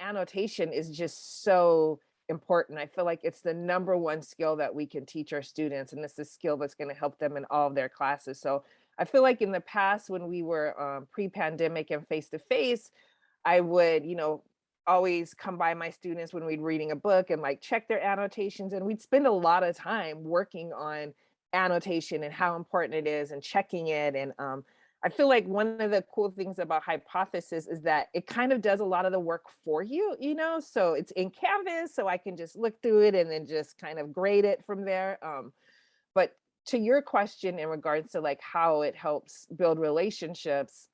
annotation is just so important. I feel like it's the number one skill that we can teach our students, and it's a skill that's going to help them in all of their classes. So I feel like in the past, when we were um, pre-pandemic and face-to-face, I would, you know, always come by my students when we'd reading a book and like check their annotations, and we'd spend a lot of time working on annotation and how important it is and checking it and um, I feel like one of the cool things about Hypothesis is that it kind of does a lot of the work for you, you know, so it's in Canvas, so I can just look through it and then just kind of grade it from there. Um, but to your question in regards to like how it helps build relationships,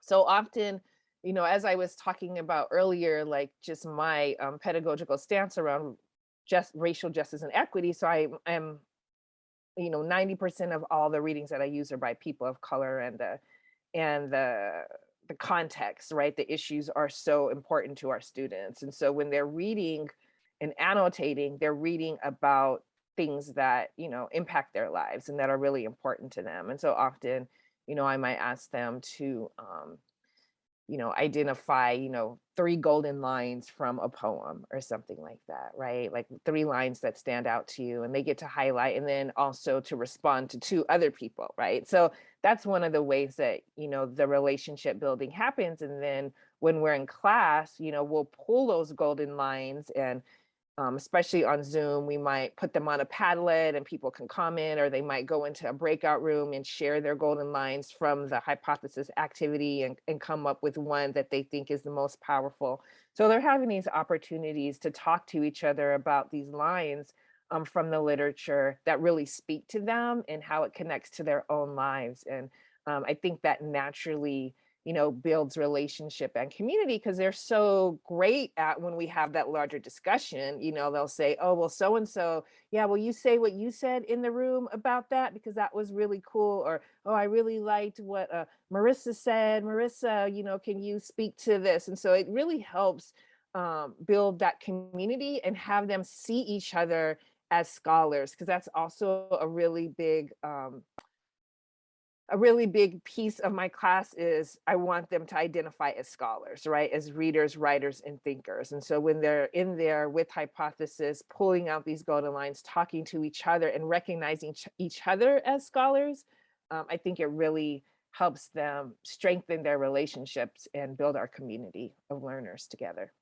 so often, you know, as I was talking about earlier, like just my um, pedagogical stance around just racial justice and equity. So I am you know, 90% of all the readings that I use are by people of color and the and the the context, right? The issues are so important to our students. And so when they're reading and annotating, they're reading about things that, you know, impact their lives and that are really important to them. And so often, you know, I might ask them to um, you know, identify, you know, three golden lines from a poem or something like that, right? Like three lines that stand out to you and they get to highlight and then also to respond to two other people, right? So that's one of the ways that, you know, the relationship building happens. And then when we're in class, you know, we'll pull those golden lines and um, especially on Zoom, we might put them on a Padlet and people can comment, or they might go into a breakout room and share their golden lines from the hypothesis activity and, and come up with one that they think is the most powerful. So they're having these opportunities to talk to each other about these lines um, from the literature that really speak to them and how it connects to their own lives. And um, I think that naturally you know, builds relationship and community because they're so great at when we have that larger discussion, you know, they'll say, oh, well, so-and-so, yeah, will you say what you said in the room about that? Because that was really cool. Or, oh, I really liked what uh, Marissa said. Marissa, you know, can you speak to this? And so it really helps um, build that community and have them see each other as scholars, because that's also a really big um, a really big piece of my class is I want them to identify as scholars, right? As readers, writers, and thinkers. And so when they're in there with hypothesis, pulling out these golden lines, talking to each other and recognizing each other as scholars, um, I think it really helps them strengthen their relationships and build our community of learners together.